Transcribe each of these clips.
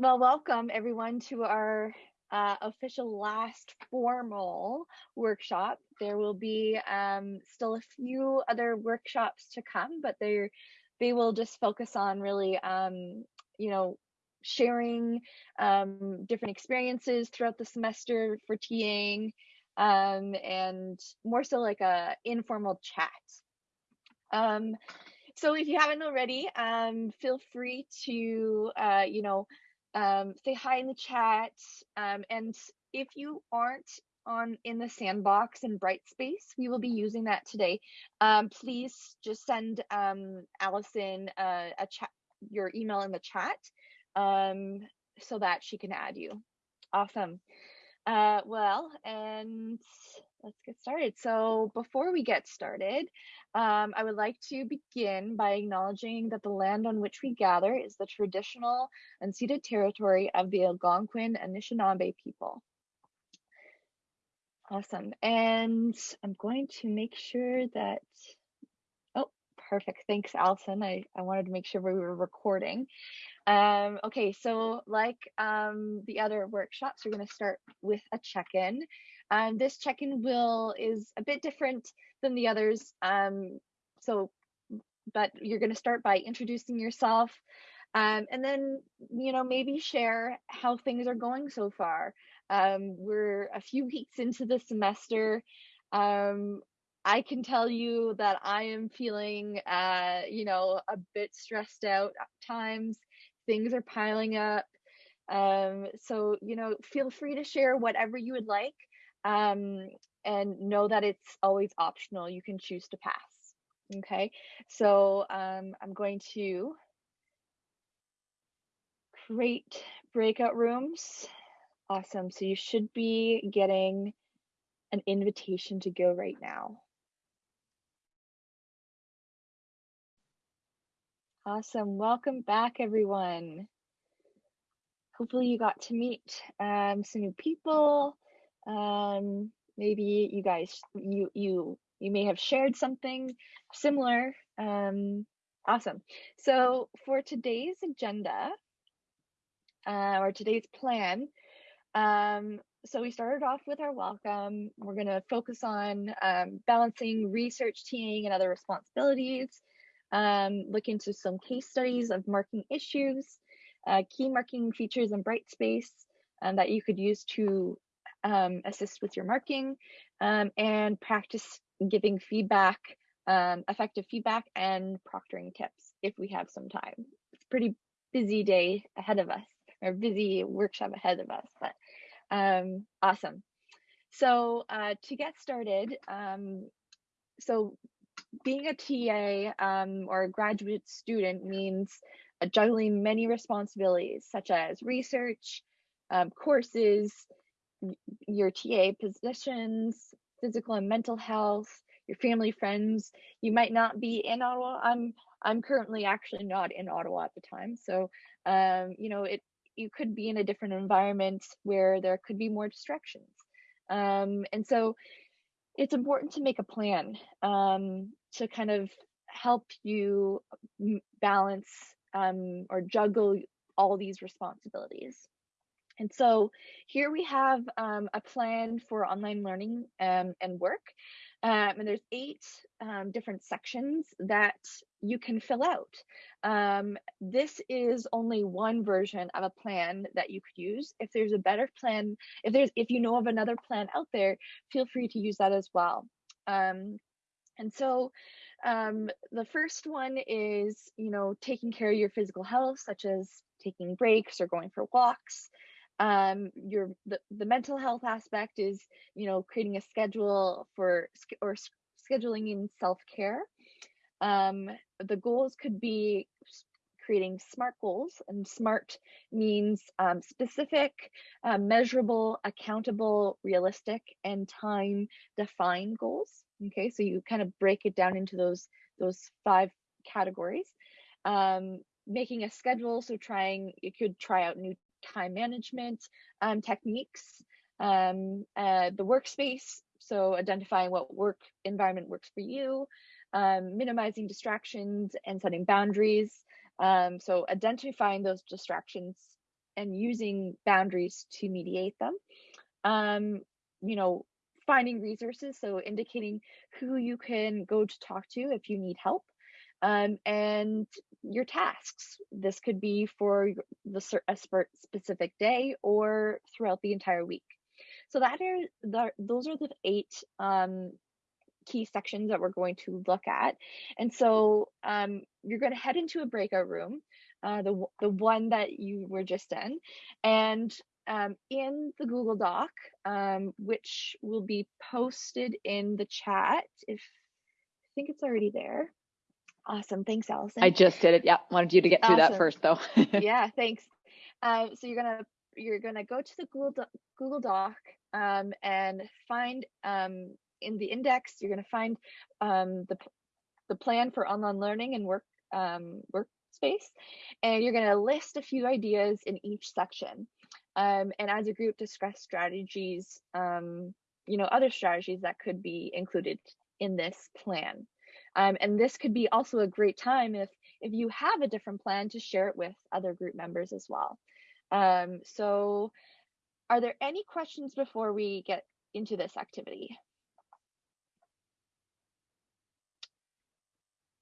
Well, welcome everyone to our uh, official last formal workshop. There will be um, still a few other workshops to come, but they they will just focus on really, um, you know, sharing um, different experiences throughout the semester for TAing, um, and more so like a informal chat. Um, so if you haven't already, um, feel free to, uh, you know, um, say hi in the chat. Um, and if you aren't on in the sandbox in Brightspace, we will be using that today. Um, please just send um, Allison uh, a chat, your email in the chat um, so that she can add you. Awesome. Uh, well, and let's get started. So before we get started, um, I would like to begin by acknowledging that the land on which we gather is the traditional unceded territory of the Algonquin Anishinaabe people. Awesome. And I'm going to make sure that, oh, perfect. Thanks, Allison. I, I wanted to make sure we were recording. Um, okay, so like um, the other workshops, we're going to start with a check-in. Um, this check-in will is a bit different than the others. Um, so, but you're going to start by introducing yourself, um, and then you know maybe share how things are going so far. Um, we're a few weeks into the semester. Um, I can tell you that I am feeling, uh, you know, a bit stressed out at times. Things are piling up. Um, so, you know, feel free to share whatever you would like um, and know that it's always optional. You can choose to pass. Okay, so um, I'm going to create breakout rooms. Awesome. So you should be getting an invitation to go right now. Awesome. Welcome back, everyone. Hopefully you got to meet um, some new people. Um, maybe you guys, you you you may have shared something similar. Um, awesome. So for today's agenda uh, or today's plan, um, so we started off with our welcome. We're going to focus on um, balancing research, TAing, and other responsibilities. Um, look into some case studies of marking issues, uh, key marking features in Brightspace um, that you could use to um, assist with your marking, um, and practice giving feedback, um, effective feedback, and proctoring tips if we have some time. It's a pretty busy day ahead of us, or busy workshop ahead of us, but um, awesome. So uh, to get started, um, so being a TA um, or a graduate student means juggling many responsibilities such as research, um, courses, your TA positions, physical and mental health, your family, friends. You might not be in Ottawa. I'm I'm currently actually not in Ottawa at the time, so um, you know it. You could be in a different environment where there could be more distractions, um, and so it's important to make a plan um, to kind of help you balance um, or juggle all these responsibilities. And so here we have um, a plan for online learning um, and work. Um, and there's eight um, different sections that you can fill out. Um, this is only one version of a plan that you could use. If there's a better plan, if there's if you know of another plan out there, feel free to use that as well. Um, and so the first one is, you know, taking care of your physical health, such as taking breaks or going for walks um your the, the mental health aspect is you know creating a schedule for or scheduling in self-care. Um the goals could be creating smart goals and smart means um, specific uh, measurable accountable realistic and time defined goals. Okay so you kind of break it down into those those five categories. Um, making a schedule so trying you could try out new time management um, techniques, um, uh, the workspace, so identifying what work environment works for you, um, minimizing distractions and setting boundaries. Um, so identifying those distractions and using boundaries to mediate them. Um, you know, finding resources, so indicating who you can go to talk to if you need help. Um, and your tasks. This could be for the a specific day or throughout the entire week. So that are the, those are the eight um, key sections that we're going to look at. And so um, you're going to head into a breakout room, uh, the the one that you were just in, and um, in the Google Doc, um, which will be posted in the chat. If I think it's already there. Awesome. Thanks, Allison. I just did it. Yeah. Wanted you to get through awesome. that first though. yeah, thanks. Uh, so you're gonna you're gonna go to the Google Do- Google Doc um, and find um, in the index you're gonna find um, the the plan for online learning and work um, workspace, and you're gonna list a few ideas in each section. Um, and as a group, discuss strategies, um, you know, other strategies that could be included in this plan. Um, and this could be also a great time if if you have a different plan to share it with other group members as well. Um, so are there any questions before we get into this activity?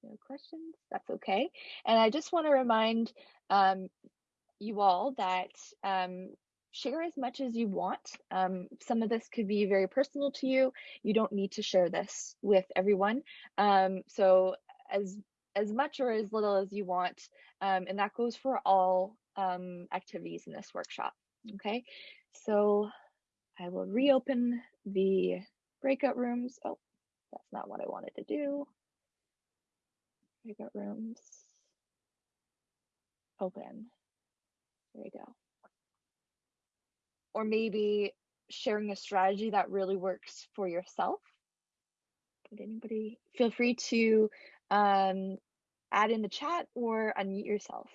No questions, that's okay. And I just want to remind um, you all that um, share as much as you want. Um, some of this could be very personal to you. You don't need to share this with everyone. Um, so as as much or as little as you want, um, and that goes for all um, activities in this workshop. Okay, so I will reopen the breakout rooms. Oh, that's not what I wanted to do. Breakout rooms. Open. There we go or maybe sharing a strategy that really works for yourself. Would anybody feel free to um, add in the chat or unmute yourself?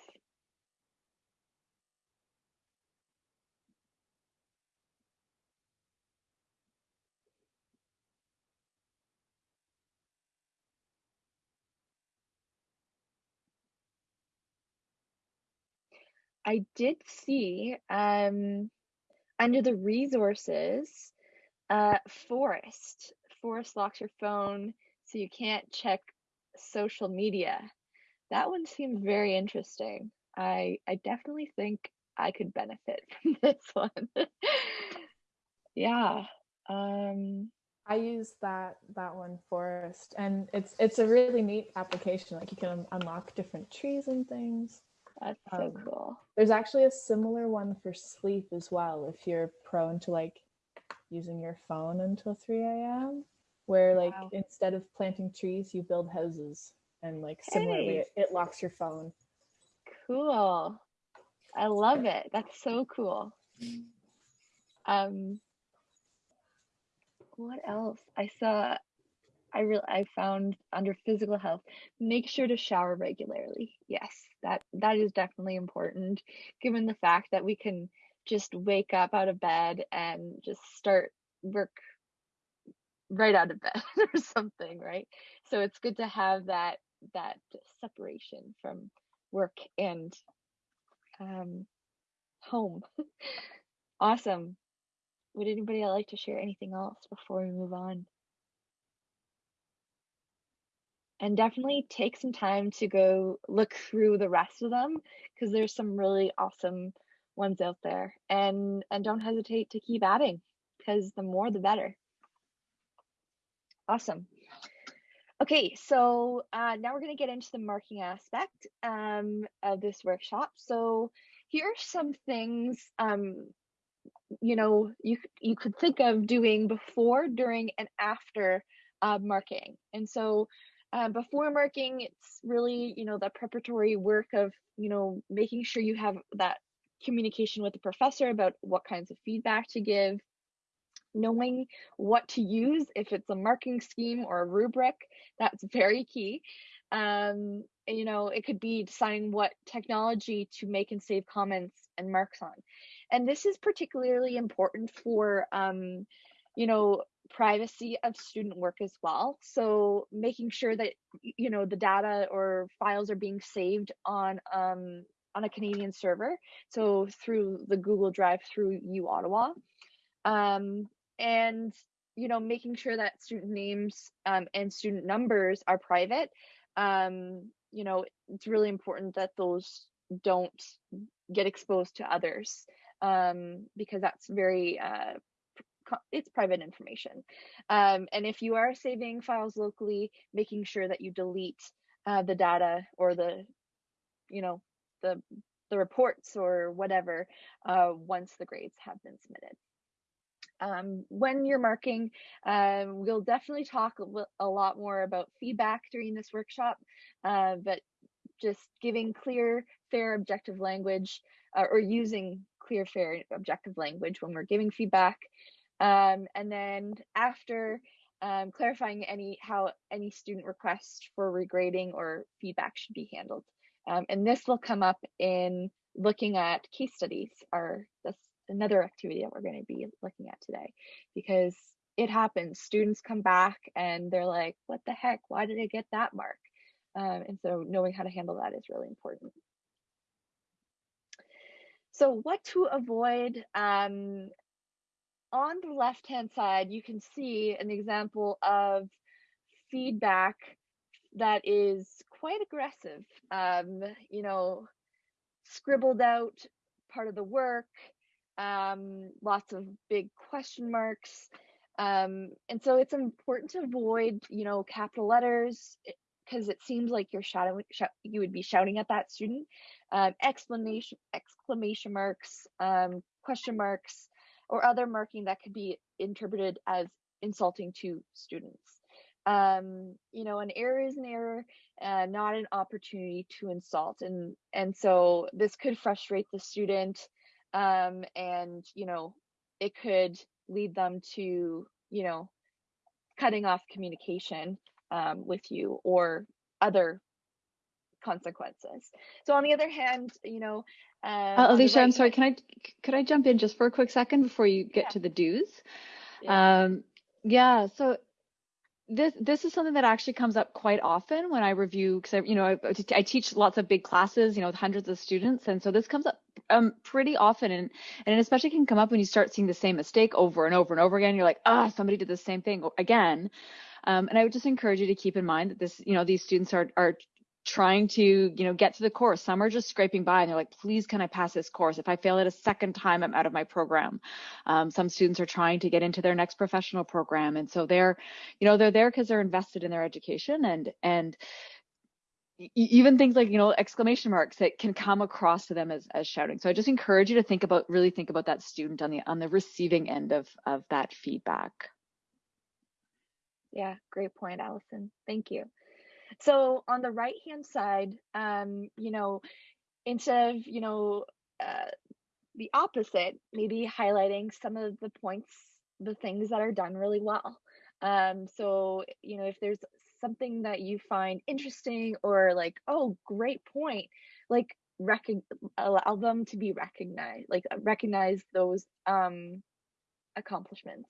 I did see um, under the resources, uh, Forest. Forest locks your phone so you can't check social media. That one seemed very interesting. I I definitely think I could benefit from this one. yeah. Um I use that that one Forest and it's it's a really neat application like you can unlock different trees and things. That's so um, cool. There's actually a similar one for sleep as well. If you're prone to like using your phone until 3 a.m., where like wow. instead of planting trees, you build houses, and like similarly, hey. it, it locks your phone. Cool. I love it. That's so cool. Um, what else? I saw I really I found under physical health, make sure to shower regularly. Yes, that that is definitely important given the fact that we can just wake up out of bed and just start work right out of bed or something, right? So it's good to have that that separation from work and um, home. awesome. Would anybody like to share anything else before we move on? And definitely take some time to go look through the rest of them because there's some really awesome ones out there and and don't hesitate to keep adding because the more the better. Awesome. Okay so uh, now we're going to get into the marking aspect um, of this workshop. So here are some things um, you know you you could think of doing before during and after uh, marking and so uh, before marking, it's really, you know, the preparatory work of, you know, making sure you have that communication with the professor about what kinds of feedback to give, knowing what to use if it's a marking scheme or a rubric that's very key. Um, you know it could be deciding what technology to make and save comments and marks on. And this is particularly important for um, you know privacy of student work as well. So making sure that you know the data or files are being saved on um, on a Canadian server, so through the Google Drive through U Ottawa, um, and you know making sure that student names um, and student numbers are private. Um, you know it's really important that those don't get exposed to others um, because that's very uh, it's private information. Um, and if you are saving files locally, making sure that you delete uh, the data or the, you know, the the reports or whatever uh, once the grades have been submitted. Um, when you're marking, um, we'll definitely talk a, lot more about feedback during this workshop, uh, but just giving clear, fair, objective language uh, or using clear, fair, objective language when we're giving feedback. Um, and then after um, clarifying any how any student request for regrading or feedback should be handled. Um, and this will come up in looking at case studies are this another activity that we're going to be looking at today. Because it happens students come back and they're like what the heck? Why did i get that mark? Um, and so knowing how to handle that is really important. So what to avoid um, on the left hand side you can see an example of feedback that is quite aggressive. Um, you know scribbled out part of the work um, lots of big question marks. Um, and so it's important to avoid you know capital letters because it seems like you're shouting you would be shouting at that student. Um, explanation exclamation marks um, question marks or other marking that could be interpreted as insulting to students. Um, you know an error is an error uh, not an opportunity to insult and and so this could frustrate the student um, and you know it could lead them to you know cutting off communication um, with you or other consequences. So on the other hand, you know, uh, uh Alicia, right I'm sorry. Can I could I jump in just for a quick second before you get yeah. to the do's? Yeah. Um, yeah. So this this is something that actually comes up quite often when I review because you know I, I, teach lots of big classes, you know, with hundreds of students, and so this comes up um pretty often, and and especially can come up when you start seeing the same mistake over and over and over again. You're like, ah, oh, somebody did the same thing again. Um, and I would just encourage you to keep in mind that this, you know, these students are are trying to, you know, get to the course. Some are just scraping by and they're like, please, can I pass this course? If I fail it a second time, I'm out of my program. Um, some students are trying to get into their next professional program. And so they're, you know, they're there because they're invested in their education and, and, even things like you know exclamation marks that can come across to them as, as shouting so i just encourage you to think about really think about that student on the on the receiving end of of that feedback yeah great point allison thank you so on the right hand side, um, you know, instead of, you know, uh, the opposite, maybe highlighting some of the points, the things that are done really well. Um, so, you know, if there's something that you find interesting or like, oh, great point, like allow them to be recognized, like recognize those um, accomplishments.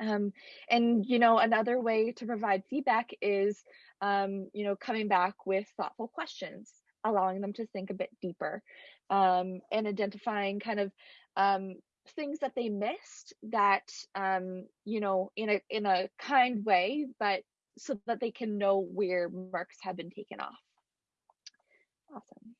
Um, and you know, another way to provide feedback is um, you know, coming back with thoughtful questions, allowing them to think a bit deeper, um, and identifying kind of um, things that they missed that um, you know, in a in a kind way, but so that they can know where marks have been taken off. Awesome.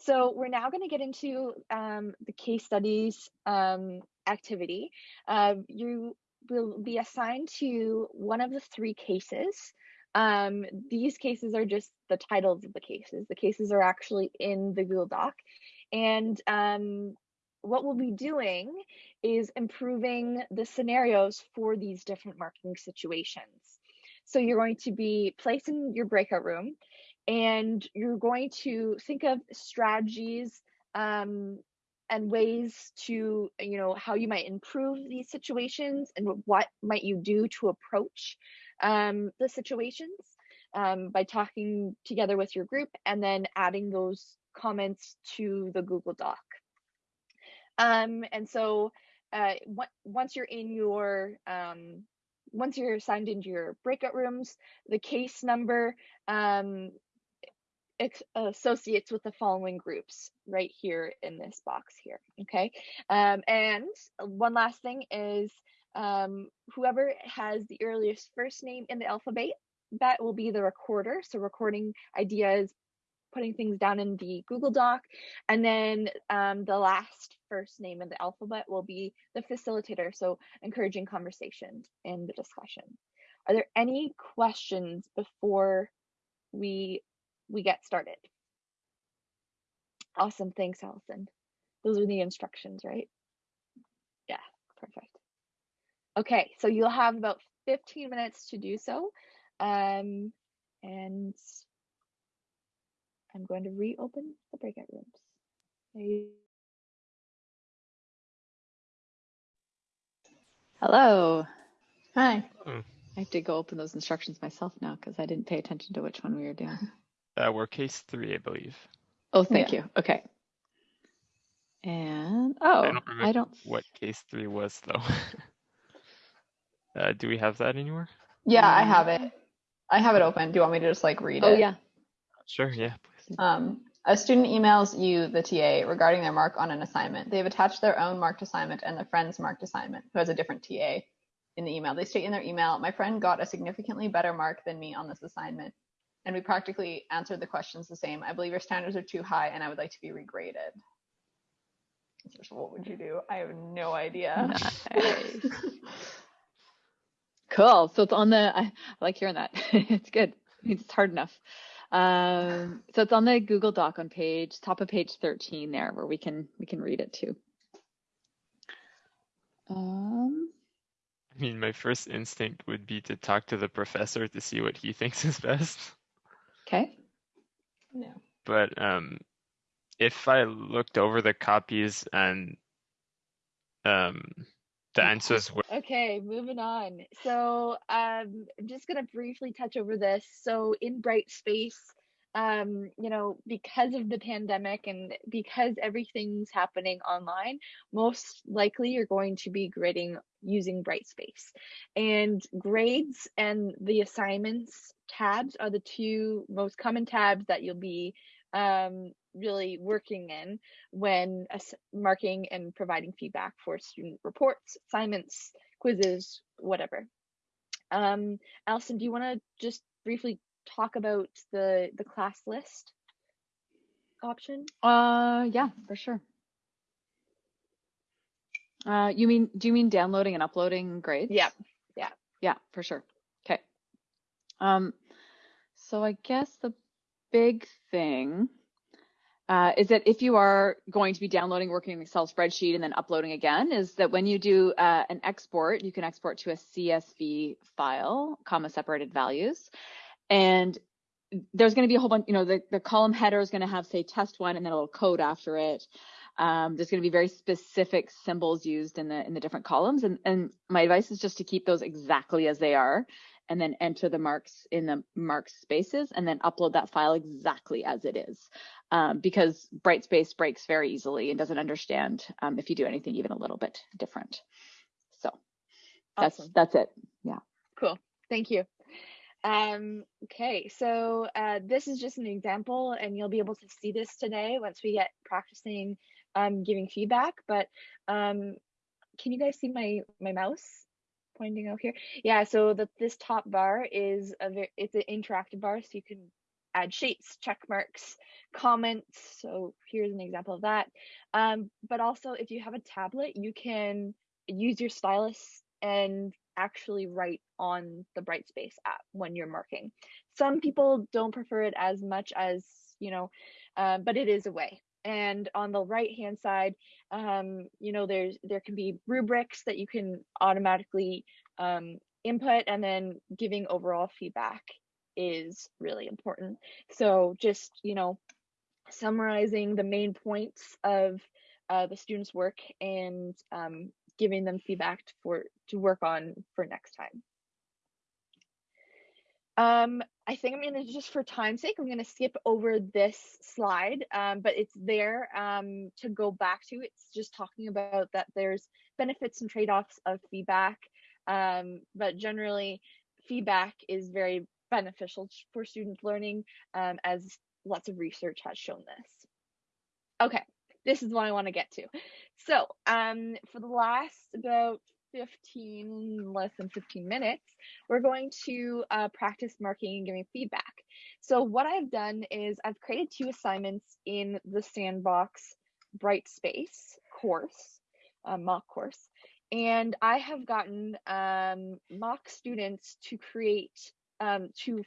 So we're now going to get into um, the case studies um, activity. Uh, you will be assigned to one of the three cases. Um, these cases are just the titles of the cases. The cases are actually in the Google Doc. And um, what we'll be doing is improving the scenarios for these different marking situations. So you're going to be placed in your breakout room and you're going to think of strategies um, and ways to you know how you might improve these situations and what might you do to approach um, the situations um, by talking together with your group and then adding those comments to the google doc. Um, and so uh, once you're in your um, once you're assigned into your breakout rooms the case number um, associates with the following groups right here in this box here. Okay. Um, and one last thing is um, whoever has the earliest first name in the alphabet, that will be the recorder. So recording ideas, putting things down in the Google Doc. And then um, the last first name in the alphabet will be the facilitator. So encouraging conversation in the discussion. Are there any questions before we we get started? Awesome, thanks, Allison. Those are the instructions, right? Yeah, perfect. Okay, so you'll have about 15 minutes to do so. Um, and I'm going to reopen the breakout rooms. Hello. Hi. Hmm. I have to go open those instructions myself now because I didn't pay attention to which one we were doing. Uh, we're case three, I believe. Oh, thank yeah. you. Okay. And oh, I don't, I don't what case three was though. uh, do we have that anywhere? Yeah, I have it. I have it open. Do you want me to just like read oh, it? Oh yeah. Sure. Yeah. Please. Um, a student emails you, the TA, regarding their mark on an assignment. They have attached their own marked assignment and their friend's marked assignment, who has a different TA in the email. They state in their email, my friend got a significantly better mark than me on this assignment. And we practically answered the questions the same. I believe your standards are too high and I would like to be regraded. So what would you do? I have no idea. Nice. cool. So it's on the, I, I like hearing that. it's good. It's hard enough. Um, so it's on the Google Doc on page, top of page 13 there where we can, we can read it too. Um, I mean, my first instinct would be to talk to the professor to see what he thinks is best. Okay. No. But um, if I looked over the copies and um, the answers were okay moving on so um, i'm just going to briefly touch over this so in Brightspace um, you know, because of the pandemic and because everything's happening online, most likely you're going to be grading using Brightspace. And grades and the assignments tabs are the two most common tabs that you'll be um, really working in when marking and providing feedback for student reports, assignments, quizzes, whatever. Um, Allison, do you want to just briefly talk about the the class list option? Uh, yeah, for sure. Uh, you mean, do you mean downloading and uploading grades? Yeah, yeah, yeah, for sure. Okay. Um, so I guess the big thing uh, is that if you are going to be downloading, working in Excel spreadsheet and then uploading again, is that when you do uh, an export, you can export to a CSV file, comma separated values. And there's going to be a whole bunch, you know, the, the column header is going to have, say, test one and then a little code after it. Um, there's going to be very specific symbols used in the in the different columns. And, and my advice is just to keep those exactly as they are and then enter the marks in the marks spaces and then upload that file exactly as it is. Um, because Brightspace breaks very easily and doesn't understand um, if you do anything even a little bit different. So that's awesome. that's it. Yeah. Cool. Thank you. Um, okay, so uh, this is just an example, and you'll be able to see this today once we get practicing um, giving feedback. But um, can you guys see my my mouse pointing out here? Yeah, so that this top bar is a very, it's an interactive bar, so you can add shapes, check marks, comments. So here's an example of that. Um, but also, if you have a tablet, you can use your stylus and actually write on the Brightspace app when you're marking. Some people don't prefer it as much as, you know, uh, but it is a way. And on the right hand side, um, you know, there's there can be rubrics that you can automatically um, input, and then giving overall feedback is really important. So just you know, summarizing the main points of uh, the student's work and um, giving them feedback for to work on for next time. Um, I think I'm gonna just for time's sake, I'm gonna skip over this slide, um, but it's there um, to go back to. It's just talking about that there's benefits and trade-offs of feedback, um, but generally feedback is very beneficial for student learning um, as lots of research has shown this. Okay, this is what I want to get to. So, um, for the last about 15, less than 15 minutes, we're going to uh, practice marking and giving feedback. So what I've done is I've created two assignments in the Sandbox Brightspace course, uh, mock course, and I have gotten um, mock students to create, um, to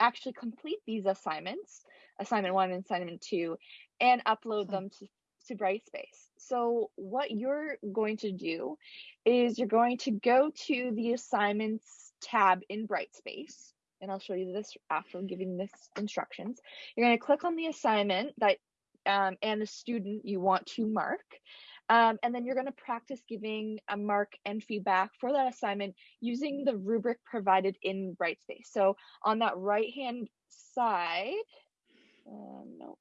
actually complete these assignments, assignment one and assignment two, and upload them to to Brightspace. So what you're going to do is you're going to go to the assignments tab in Brightspace, and I'll show you this after giving this instructions. You're going to click on the assignment that um, and the student you want to mark. Um, and then you're going to practice giving a mark and feedback for that assignment using the rubric provided in Brightspace. So on that right hand side, no,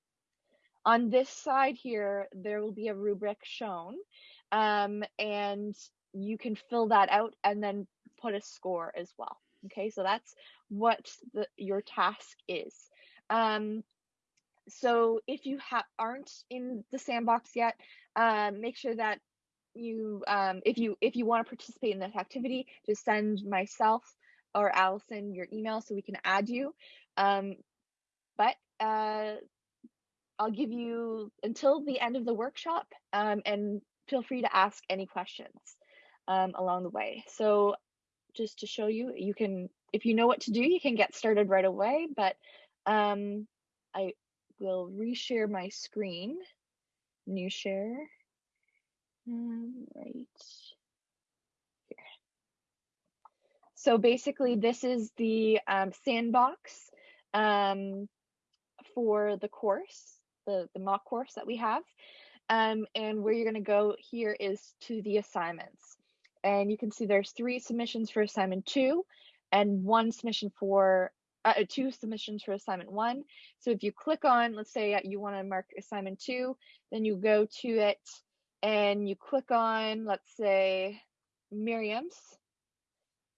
on this side here, there will be a rubric shown um, and you can fill that out and then put a score as well. Okay, so that's what the, your task is. Um, so if you aren't in the sandbox yet, um, make sure that you, um, if you if you want to participate in this activity, just send myself or Allison your email so we can add you. Um, but uh, I'll give you until the end of the workshop um, and feel free to ask any questions um, along the way. So just to show you, you can, if you know what to do, you can get started right away, but um, I will reshare my screen, new share, um, right here. So basically this is the um, sandbox um, for the course the, the mock course that we have. Um, and where you're going to go here is to the assignments. And you can see there's three submissions for assignment two and one submission for uh, uh two submissions for assignment one. So if you click on, let's say you want to mark assignment two, then you go to it and you click on, let's say, Miriam's,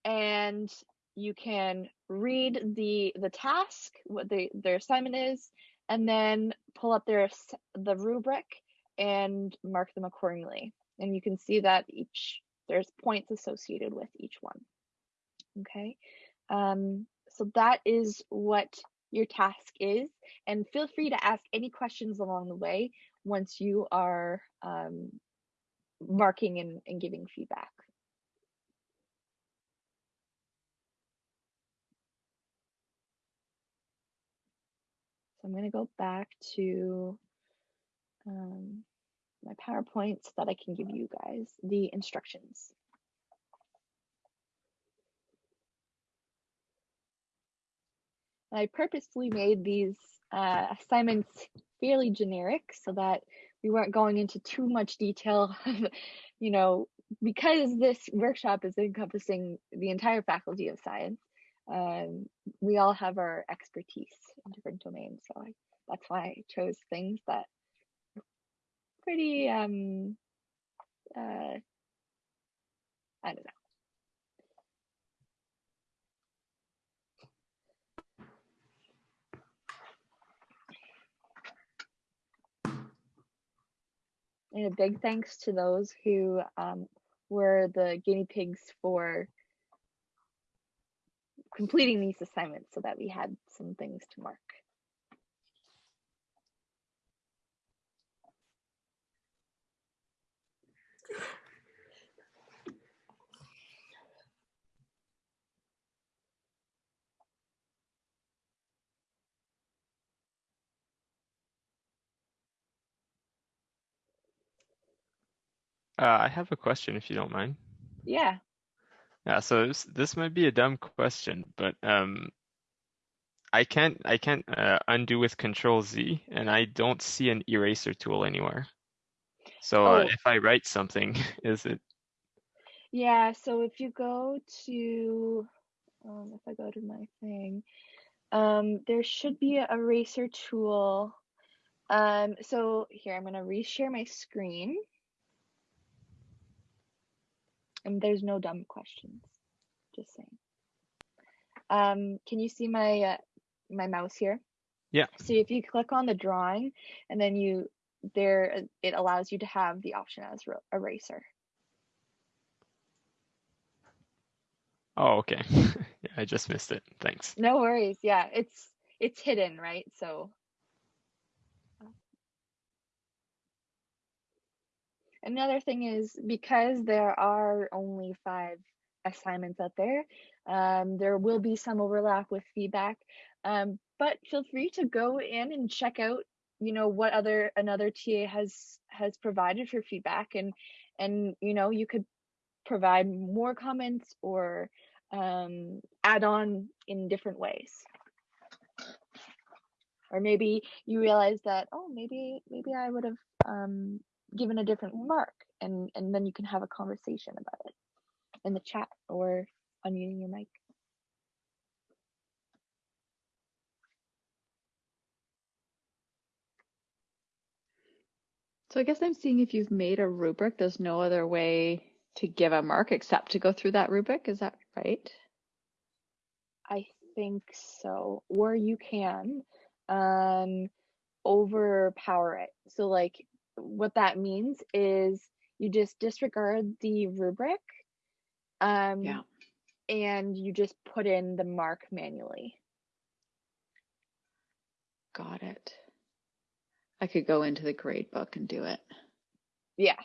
and you can read the the task, what the their assignment is, and then pull up their the rubric and mark them accordingly. And you can see that each there's points associated with each one. Okay, um, so that is what your task is, and feel free to ask any questions along the way once you are um, marking and, and giving feedback. So I'm going to go back to um, my PowerPoint so that I can give you guys the instructions. I purposely made these uh, assignments fairly generic so that we weren't going into too much detail, you know, because this workshop is encompassing the entire Faculty of Science um, we all have our expertise in different domains. So I, that's why I chose things that pretty, um, uh, I don't know. And a big thanks to those who um, were the guinea pigs for completing these assignments so that we had some things to mark. Uh, I have a question if you don't mind. Yeah. Yeah, so this, this might be a dumb question, but um, I can't I can't uh, undo with Control Z, and I don't see an eraser tool anywhere. So uh, Oh. if I write something, is it? Yeah, so if you go to, um, if I go to my thing, um, there should be a eraser tool. Um, so here, I'm gonna reshare my screen. And there's no dumb questions, just saying. Um, can you see my uh, my mouse here? Yeah. So if you click on the drawing and then you there it allows you to have the option as eraser. Oh, okay. yeah, I just missed it. Thanks. No worries. Yeah, it's it's hidden, right? So Another thing is because there are only five assignments out there, um, there will be some overlap with feedback. Um, but feel free to go in and check out, you know, what other another TA has has provided for feedback, and and you know you could provide more comments or um, add on in different ways. Or maybe you realize that oh maybe maybe I would have um, given a different mark, and and then you can have a conversation about it in the chat or unmuting your mic. So I guess I'm seeing if you've made a rubric, there's no other way to give a mark except to go through that rubric. Is that right? I think so. Or you can um, overpower it. So like what that means is you just disregard the rubric um, yeah. and you just put in the mark manually. Got it. I could go into the grade book and do it. Yeah.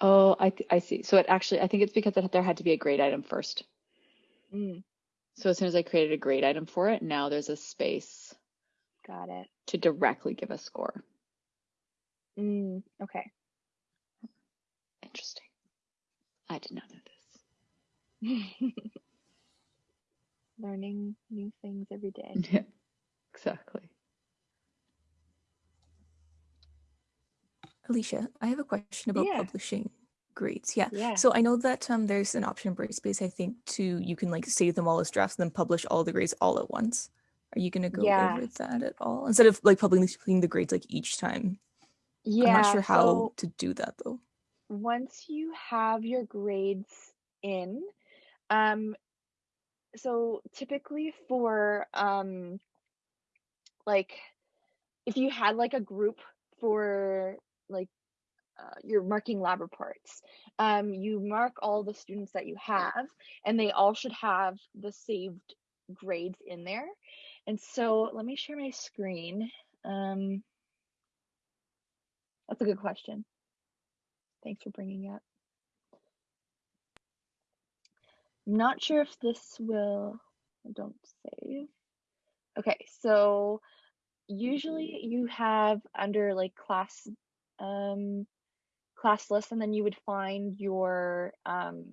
Oh, I I see. So it actually, I think it's because it, there had to be a grade item first. Mm. So as soon as I created a grade item for it, now there's a space. Got it. To directly give a score. Mm, okay. Interesting. I did not know this. Learning new things every day. Yeah, exactly. Alicia, I have a question about Yeah. publishing grades. Yeah. Yeah. So I know that um, there's an option in Brightspace, I think, to you can like save them all as drafts and then publish all the grades all at once. Are you going to go Yeah. over that at all? Instead of like publishing the grades like each time. Yeah. I'm not sure how so to do that though. once you have your grades in, um, so typically for um, like if you had like a group for like uh, you're marking lab reports. Um, you mark all the students that you have, and they all should have the saved grades in there. And so let me share my screen. Um, that's a good question. Thanks for bringing it up. Not sure if this will, don't save. Okay, so usually you have under like class um, class list and then you would find your um,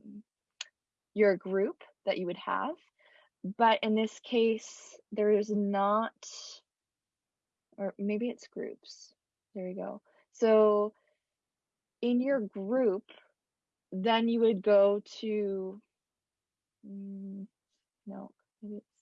your group that you would have. But in this case there is not or maybe it's groups. There you go. So in your group then you would go to mm, no maybe it's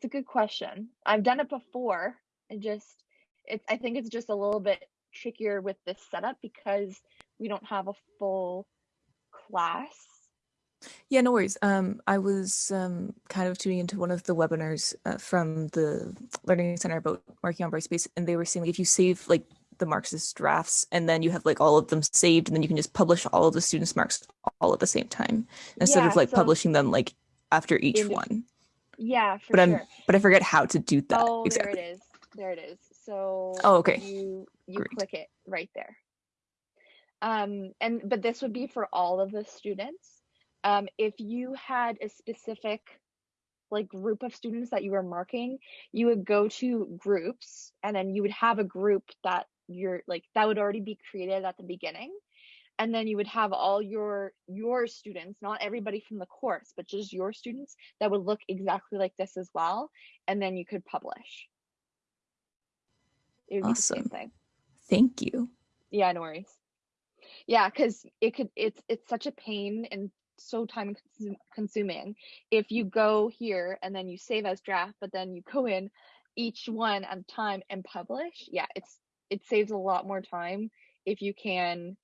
That's a good question. I've done it before. and just it's I think it's just a little bit trickier with this setup because we don't have a full class. Yeah, no worries. Um, I was um, kind of tuning into one of the webinars uh, from the Learning Center about marking on Brightspace, and they were saying like, if you save like the marks as drafts, and then you have like all of them saved, and then you can just publish all of the students' marks all at the same time instead Yeah, of like so- publishing them like after each one. Yeah, for But sure. I'm but I forget how to do that oh, exactly. there it is. There it is. So Oh, okay. you you Great. click it right there. Um, and but this would be for all of the students. Um, if you had a specific like group of students that you were marking, you would go to groups and then you would have a group that you're like that would already be created at the beginning. And then you would have all your your students, not everybody from the course, but just your students that would look exactly like this as well. And then you could publish. It would be the same Awesome. thing. Thank you. Yeah, no worries. Yeah, because it could it's it's such a pain and so time consuming if you go here and then you save as draft, but then you go in each one at a time and publish, yeah, it's it saves a lot more time if you can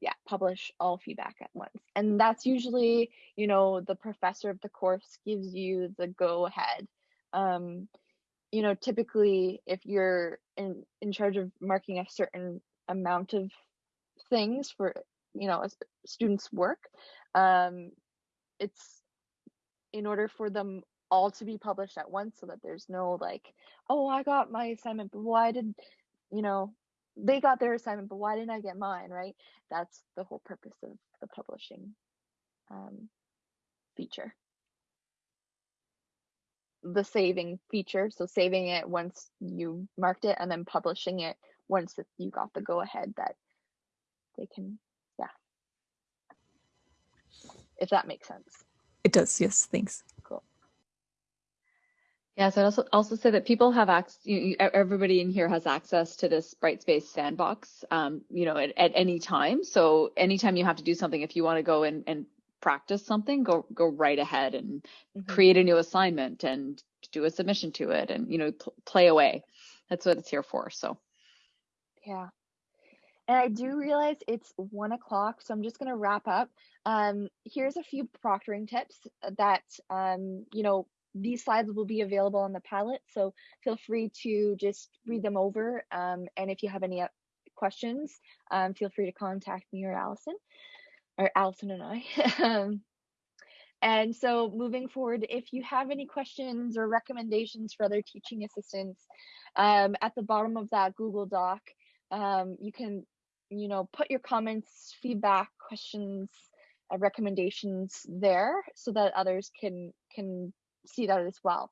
yeah publish all feedback at once. And that's usually you know the professor of the course gives you the go ahead. Um you know typically if you're in in charge of marking a certain amount of things for you know a student's work um it's in order for them all to be published at once so that there's no like oh i got my assignment but why did you know they got their assignment but why didn't i get mine right? That's the whole purpose of the publishing um, feature. The saving feature so saving it once you marked it and then publishing it once you got the go ahead that they can yeah. If that makes sense. It does yes thanks yeah, so I'd also also say that people have access. You, everybody in here has access to this Brightspace sandbox. Um, you know, at, at any time. So anytime you have to do something, if you want to go and, and practice something, go go right ahead and mm-hmm. create a new assignment and do a submission to it, and you know, pl- play away. That's what it's here for. So. Yeah. And I do realize it's one o'clock, so I'm just gonna wrap up. Um, here's a few proctoring tips that um, you know these slides will be available on the Padlet, so feel free to just read them over. Um, and if you have any uh, questions, um, feel free to contact me or Allison, or Allison and I. Um, and so moving forward, if you have any questions or recommendations for other teaching assistants, um, at the bottom of that Google Doc, um, you can, you know, put your comments, feedback, questions, uh, recommendations there so that others can can see that as well.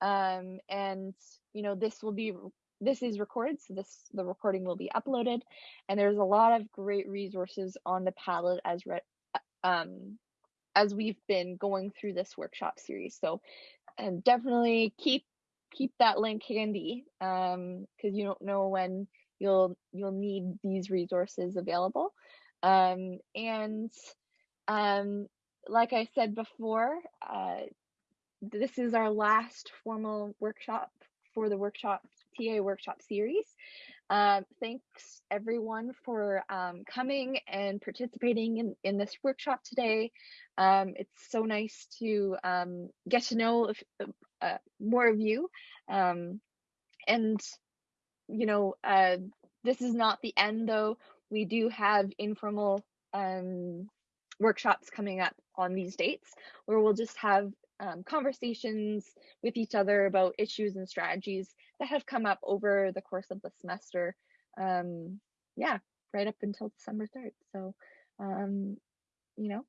Um, and you know, this will be this is recorded, so this the recording will be uploaded, and there's a lot of great resources on the Padlet as re- um, as we've been going through this workshop series. So, and definitely keep keep that link handy because um, you don't know when you'll you'll need these resources available. Um, and um, like I said before, uh, this is our last formal workshop for the workshop TA workshop series. Um, thanks everyone for um, coming and participating in, in this workshop today. Um, it's so nice to um, get to know if, uh, more of you. Um, and, you know, uh, this is not the end though. We do have informal um, workshops coming up on these dates where we'll just have um, conversations with each other about issues and strategies that have come up over the course of the semester. Um, yeah, right up until December 3rd. So, um, you know,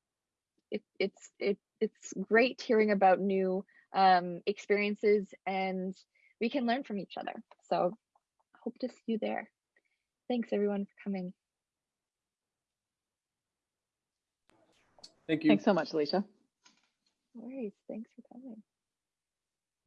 it, it's it it's great hearing about new um, experiences and we can learn from each other. So, hope to see you there. Thanks everyone for coming. Thank you. Thanks so much, Alicia. Worries. Thanks for coming.